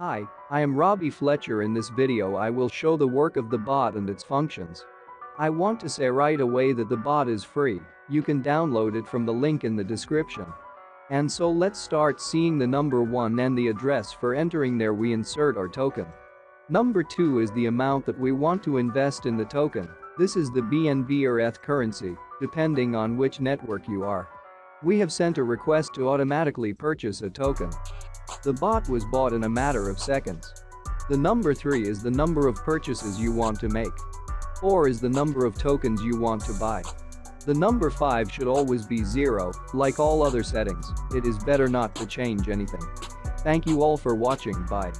Hi, I am Robbie Fletcher in this video I will show the work of the bot and its functions. I want to say right away that the bot is free, you can download it from the link in the description. And so let's start seeing the number 1 and the address for entering there we insert our token. Number 2 is the amount that we want to invest in the token, this is the BNB or ETH currency, depending on which network you are. We have sent a request to automatically purchase a token. The bot was bought in a matter of seconds. The number 3 is the number of purchases you want to make. 4 is the number of tokens you want to buy. The number 5 should always be 0, like all other settings, it is better not to change anything. Thank you all for watching bye.